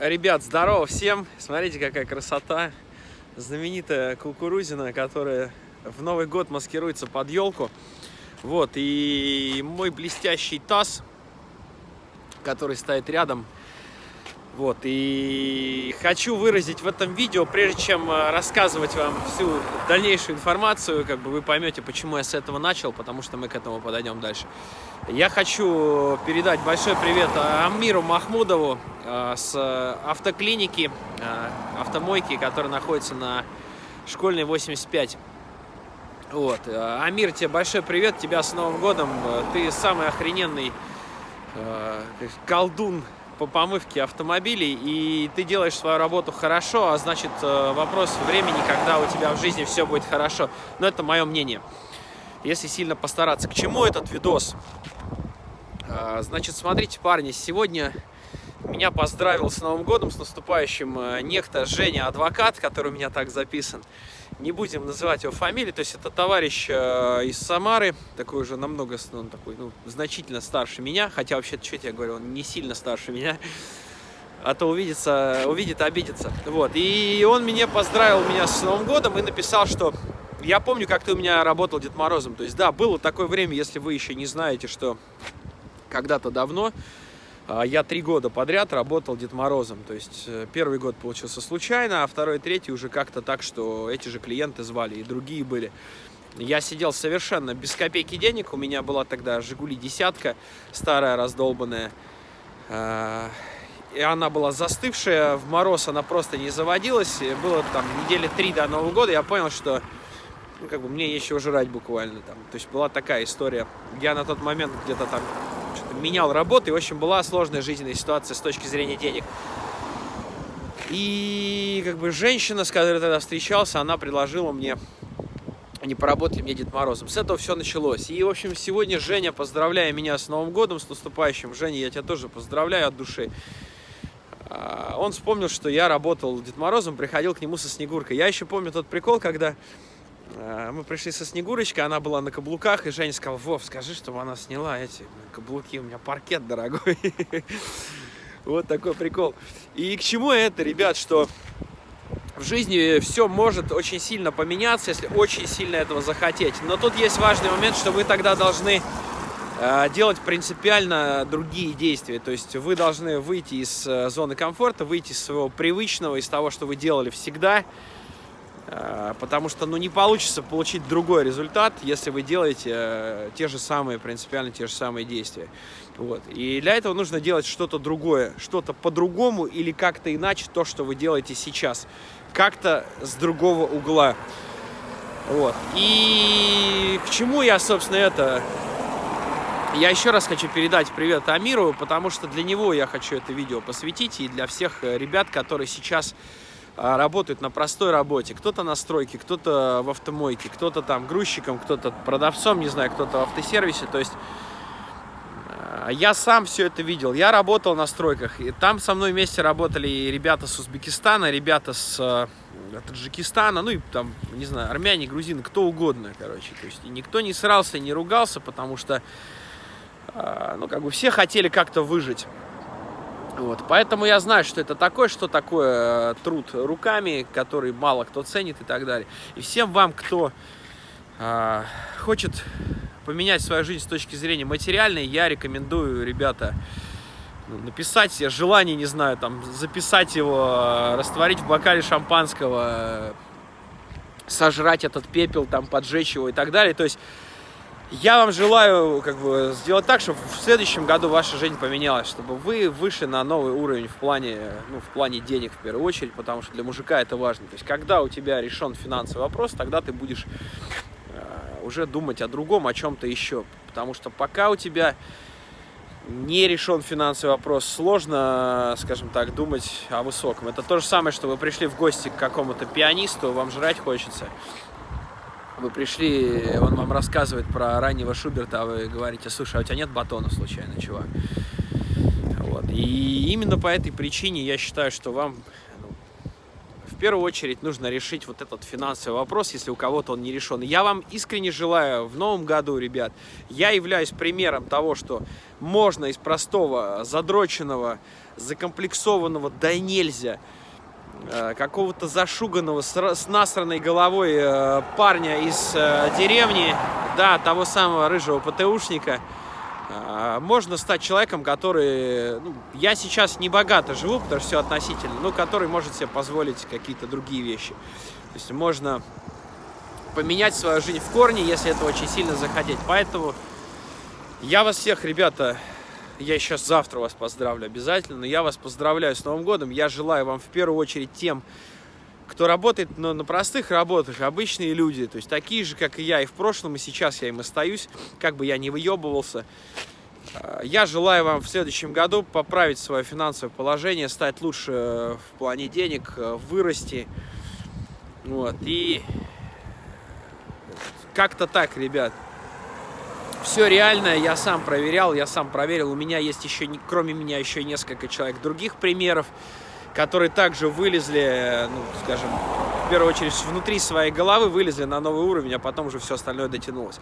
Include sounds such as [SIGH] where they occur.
Ребят, здорово всем! Смотрите, какая красота! Знаменитая кукурузина, которая в Новый год маскируется под елку. Вот, и мой блестящий таз, который стоит рядом, вот, и хочу выразить в этом видео, прежде чем э, рассказывать вам всю дальнейшую информацию, как бы вы поймете, почему я с этого начал, потому что мы к этому подойдем дальше. Я хочу передать большой привет Амиру Махмудову э, с автоклиники, э, автомойки, которая находится на школьной 85. Вот. Амир, тебе большой привет, тебя с Новым годом. Ты самый охрененный колдун по помывке автомобилей, и ты делаешь свою работу хорошо, а значит э, вопрос времени, когда у тебя в жизни все будет хорошо. Но это мое мнение. Если сильно постараться. К чему этот видос? А, значит, смотрите, парни, сегодня меня поздравил с Новым годом, с наступающим э, некто Женя Адвокат, который у меня так записан не будем называть его фамилией, то есть это товарищ э, из Самары, такой уже намного, ну, такой, ну, значительно старше меня, хотя вообще-то, что я говорю, он не сильно старше меня, а то увидится, увидит, обидится. Вот, и он меня поздравил меня с Новым годом и написал, что я помню, как ты у меня работал Дед Морозом, то есть, да, было такое время, если вы еще не знаете, что когда-то давно я три года подряд работал Дед Морозом. То есть э, первый год получился случайно, а второй, третий уже как-то так, что эти же клиенты звали, и другие были. Я сидел совершенно без копейки денег. У меня была тогда «Жигули» десятка, старая, раздолбанная. А, и она была застывшая, в мороз она просто не заводилась. И было там недели три до Нового года, я понял, что ну, как бы мне еще жрать буквально там. То есть была такая история. Я на тот момент где-то там менял работу, и, в общем, была сложная жизненная ситуация с точки зрения денег. И, как бы, женщина, с которой тогда встречался, она предложила мне, они поработали мне Дед Морозом. С этого все началось. И, в общем, сегодня Женя, поздравляя меня с Новым годом, с наступающим, Женя, я тебя тоже поздравляю от души. А, он вспомнил, что я работал Дед Морозом, приходил к нему со Снегуркой. Я еще помню тот прикол, когда мы пришли со Снегурочкой, она была на каблуках, и Женя сказал, Вов, скажи, чтобы она сняла эти каблуки, у меня паркет дорогой. [LAUGHS] Вот такой прикол. И к чему это, ребят, что в жизни все может очень сильно поменяться, если очень сильно этого захотеть. Но тут есть важный момент, что вы тогда должны э, делать принципиально другие действия. То есть вы должны выйти из э, зоны комфорта, выйти из своего привычного, из того, что вы делали всегда, Э, потому что ну, не получится получить другой результат, если вы делаете э, те же самые, принципиально те же самые действия. Вот. И для этого нужно делать что-то другое, что-то по-другому или как-то иначе то, что вы делаете сейчас. Как-то с другого угла. Вот. И к чему я, собственно, это... Я еще раз хочу передать привет Амиру, потому что для него я хочу это видео посвятить, и для всех э, ребят, которые сейчас работают на простой работе. Кто-то на стройке, кто-то в автомойке, кто-то там грузчиком, кто-то продавцом, не знаю, кто-то в автосервисе. То есть а, я сам все это видел. Я работал на стройках. И там со мной вместе работали и ребята с Узбекистана, ребята с э, Таджикистана, ну и там, не знаю, армяне, грузины, кто угодно, короче. То есть никто не срался, не ругался, потому что, э, ну, как бы все хотели как-то выжить. Вот, поэтому я знаю, что это такое, что такое э, труд руками, который мало кто ценит и так далее. И всем вам, кто э, хочет поменять свою жизнь с точки зрения материальной, я рекомендую, ребята, ну, написать себе желание, не знаю, там, записать его, э, растворить в бокале шампанского, э, сожрать этот пепел, там, поджечь его и так далее. То есть я вам желаю как бы сделать так, чтобы в следующем году ваша жизнь поменялась, чтобы вы вышли на новый уровень в плане, ну, в плане денег в первую очередь, потому что для мужика это важно. То есть, когда у тебя решен финансовый вопрос, тогда ты будешь э, уже думать о другом, о чем-то еще. Потому что пока у тебя не решен финансовый вопрос, сложно, скажем так, думать о высоком. Это то же самое, что вы пришли в гости к какому-то пианисту, вам жрать хочется вы пришли, он вам рассказывает про раннего Шуберта, а вы говорите, слушай, а у тебя нет батона случайно, чувак? Вот. И именно по этой причине я считаю, что вам ну, в первую очередь нужно решить вот этот финансовый вопрос, если у кого-то он не решен. Я вам искренне желаю в новом году, ребят, я являюсь примером того, что можно из простого, задроченного, закомплексованного, да нельзя, какого-то зашуганного, с насранной головой э, парня из э, деревни, да, того самого рыжего ПТУшника, можно стать человеком, который... Ну, я сейчас не богато живу, потому что все относительно, но который может себе позволить какие-то другие вещи. То есть можно поменять свою жизнь в корне, если это очень сильно захотеть. Поэтому я вас всех, ребята, я сейчас завтра вас поздравлю обязательно, я вас поздравляю с Новым годом. Я желаю вам в первую очередь тем, кто работает на, на простых работах, обычные люди, то есть такие же, как и я и в прошлом, и сейчас я им остаюсь, как бы я не выебывался. А, я желаю вам в следующем году поправить свое финансовое положение, стать лучше в плане денег, вырасти. Вот, и как-то так, ребят. Все реальное я сам проверял, я сам проверил. У меня есть еще, кроме меня, еще несколько человек других примеров которые также вылезли, ну, скажем, в первую очередь внутри своей головы вылезли на новый уровень, а потом уже все остальное дотянулось.